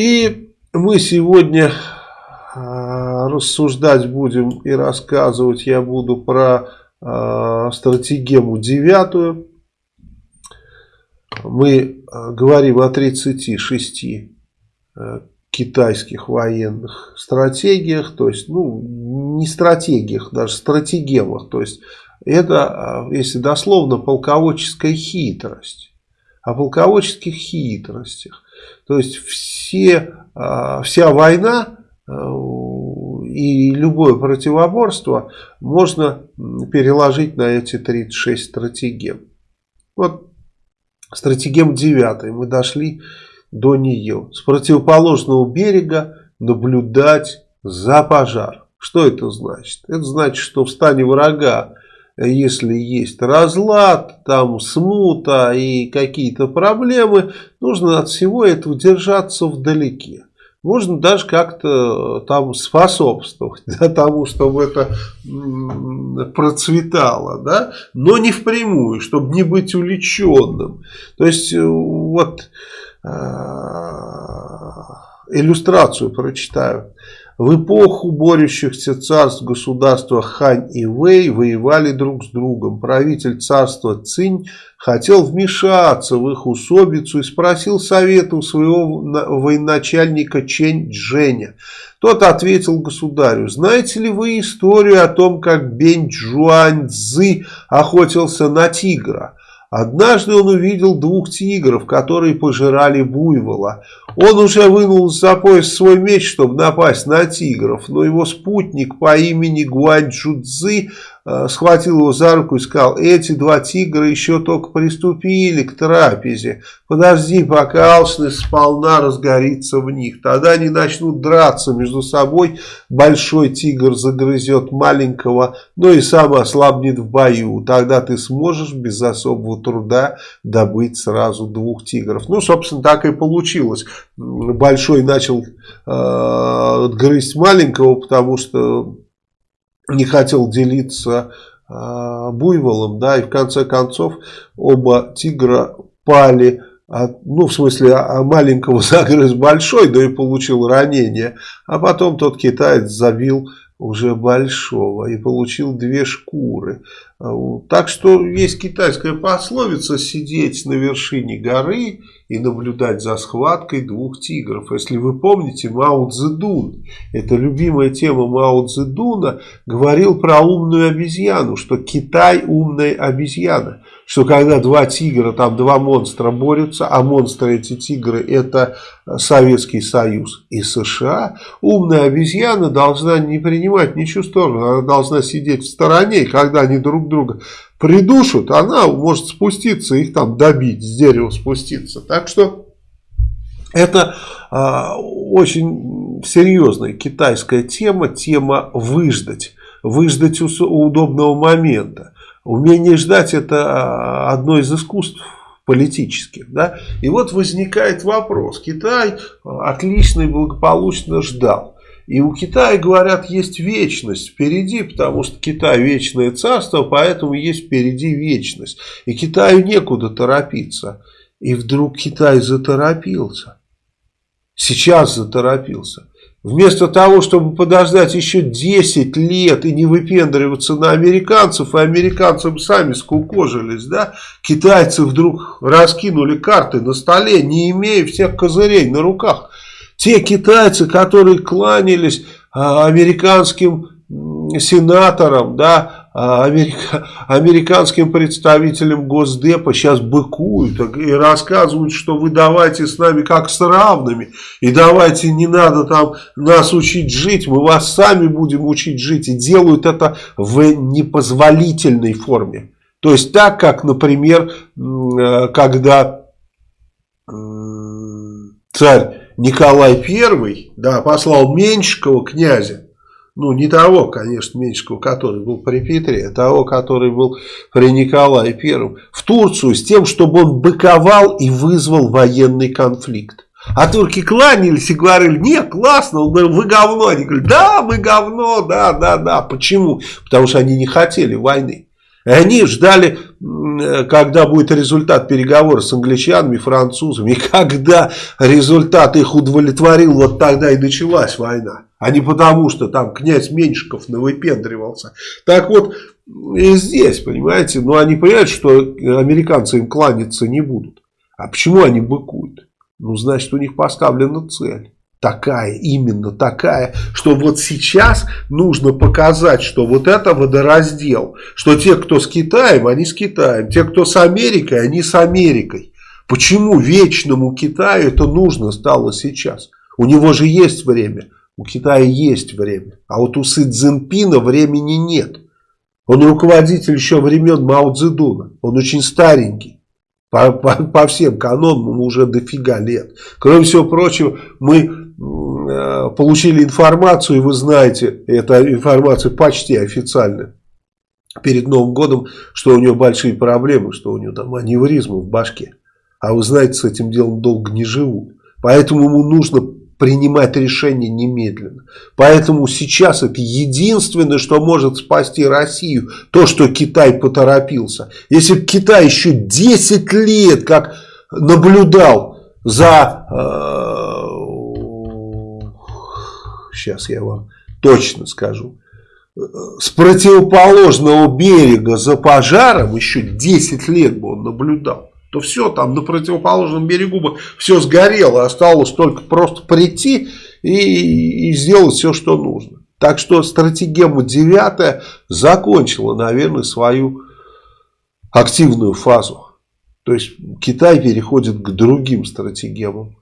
И мы сегодня э, рассуждать будем и рассказывать я буду про э, стратегему девятую. Мы э, говорим о 36 э, китайских военных стратегиях, то есть, ну, не стратегиях, даже стратегемах, то есть, это, если дословно, полководческая хитрость. О полководческих хитростях. То есть, все, вся война и любое противоборство можно переложить на эти 36 стратегем. Вот стратегем 9 мы дошли до нее. С противоположного берега наблюдать за пожар. Что это значит? Это значит, что в стане врага, если есть разлад, там смута и какие-то проблемы, нужно от всего этого держаться вдалеке. Можно даже как-то там способствовать да, тому, чтобы это процветало, да, но не впрямую, чтобы не быть увлеченным. То есть, э, вот а, иллюстрацию прочитаю. В эпоху борющихся царств государства Хань и Вэй воевали друг с другом. Правитель царства Цинь хотел вмешаться в их усобицу и спросил совета у своего военачальника Чэнь Дженя. Тот ответил государю, знаете ли вы историю о том, как Бень Джуань Цзы охотился на тигра? Однажды он увидел двух тигров, которые пожирали буйвола. Он уже вынул за пояс свой меч, чтобы напасть на тигров, но его спутник по имени Гуанчжудзы Э, схватил его за руку и сказал, эти два тигра еще только приступили к трапезе. Подожди, пока алчность сполна разгорится в них. Тогда они начнут драться между собой. Большой тигр загрызет маленького, но и сам ослабнет в бою. Тогда ты сможешь без особого труда добыть сразу двух тигров. Ну, собственно, так и получилось. Большой начал э, грызть маленького, потому что не хотел делиться э, буйволом, да, и в конце концов оба тигра пали, от, ну, в смысле, а маленького загрыз большой, да и получил ранение, а потом тот китаец забил уже большого и получил две шкуры. Так что есть китайская пословица сидеть на вершине горы и наблюдать за схваткой двух тигров. Если вы помните, Мао Цзэдун, это любимая тема Мао Цзэдуна, говорил про умную обезьяну, что Китай умная обезьяна. Что когда два тигра, там два монстра борются, а монстры эти тигры это Советский Союз и США, умная обезьяна должна не принимать ничью сторону, она должна сидеть в стороне, когда они друг друга придушат, она может спуститься, их там добить, с дерева спуститься. Так что это э, очень серьезная китайская тема, тема выждать, выждать удобного момента. Умение ждать это одно из искусств политических. Да? И вот возникает вопрос. Китай отлично и благополучно ждал. И у Китая, говорят, есть вечность впереди, потому что Китай вечное царство, поэтому есть впереди вечность. И Китаю некуда торопиться. И вдруг Китай заторопился. Сейчас заторопился. Вместо того, чтобы подождать еще 10 лет и не выпендриваться на американцев, и американцам сами скукожились, да, китайцы вдруг раскинули карты на столе, не имея всех козырей на руках. Те китайцы, которые кланялись а, американским сенаторам, да, а, америка, американским представителям Госдепа сейчас быкуют и рассказывают, что вы давайте с нами как с равными, и давайте не надо там нас учить жить, мы вас сами будем учить жить, и делают это в непозволительной форме. То есть так, как, например, э, когда царь Николай I да, послал Меньшикова князя, ну не того, конечно, Меньшикова, который был при Петре, а того, который был при Николае I, в Турцию с тем, чтобы он быковал и вызвал военный конфликт. А турки кланялись и говорили, нет, классно, вы говно. Они говорили, да, мы говно, да, да, да. Почему? Потому что они не хотели войны. Они ждали когда будет результат переговоров с англичанами, французами, и когда результат их удовлетворил, вот тогда и началась война. А не потому, что там князь Меньшиков навыпендривался. Так вот, и здесь, понимаете, ну они понимают, что американцы им кланяться не будут. А почему они быкуют? Ну, значит, у них поставлена цель такая, именно такая, что вот сейчас нужно показать, что вот это водораздел, что те, кто с Китаем, они с Китаем, те, кто с Америкой, они с Америкой. Почему вечному Китаю это нужно стало сейчас? У него же есть время, у Китая есть время, а вот у Си Цзиньпина времени нет. Он руководитель еще времен Мао Цзэдуна, он очень старенький. По, по, по всем канонам уже дофига лет. Кроме всего прочего, мы получили информацию, и вы знаете, эта информация почти официальная, перед Новым годом, что у него большие проблемы, что у него там аневризмы в башке. А вы знаете, с этим делом долго не живут. Поэтому ему нужно принимать решение немедленно. Поэтому сейчас это единственное, что может спасти Россию, то, что Китай поторопился. Если бы Китай еще 10 лет как наблюдал за э, сейчас я вам точно скажу, с противоположного берега за пожаром еще 10 лет бы он наблюдал, то все там на противоположном берегу бы все сгорело, осталось только просто прийти и, и сделать все, что нужно. Так что стратегема 9 закончила, наверное, свою активную фазу. То есть Китай переходит к другим стратегемам.